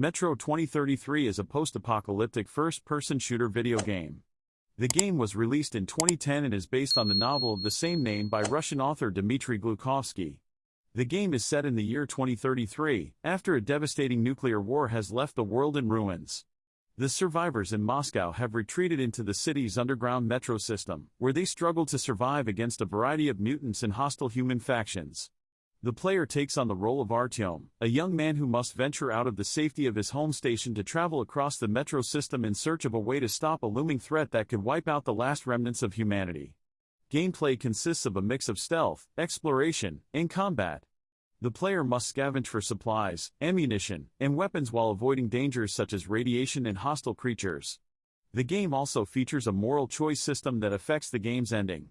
Metro 2033 is a post-apocalyptic first-person shooter video game. The game was released in 2010 and is based on the novel of the same name by Russian author Dmitry Glukhovsky. The game is set in the year 2033, after a devastating nuclear war has left the world in ruins. The survivors in Moscow have retreated into the city's underground metro system, where they struggle to survive against a variety of mutants and hostile human factions. The player takes on the role of Artyom, a young man who must venture out of the safety of his home station to travel across the metro system in search of a way to stop a looming threat that could wipe out the last remnants of humanity. Gameplay consists of a mix of stealth, exploration, and combat. The player must scavenge for supplies, ammunition, and weapons while avoiding dangers such as radiation and hostile creatures. The game also features a moral choice system that affects the game's ending.